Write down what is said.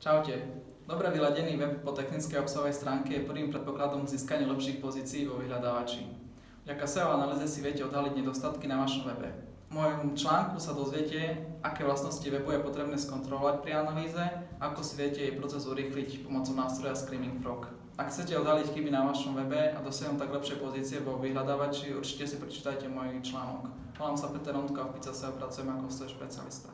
Čaute. Dobre vyladený web po technickej obsahovej stránke je prvým predpokladom k získaniu lepších pozícií vo vyhľadávači. Vďaka SEO analýze si viete odhaliť nedostatky na vašom webe. V mojom článku sa dozviete, aké vlastnosti webu je potrebné skontrolovať pri analýze, ako si viete jej proces urýchliť pomocou nástroja Screaming Frog. Ak chcete odhaliť chyby na vašom webe a dosiahnuť tak lepšie pozície vo vyhľadávači, určite si prečítajte môj článok. Volám sa Peter Ondko a v Pizza SEO pracujem ako SEO špecialista.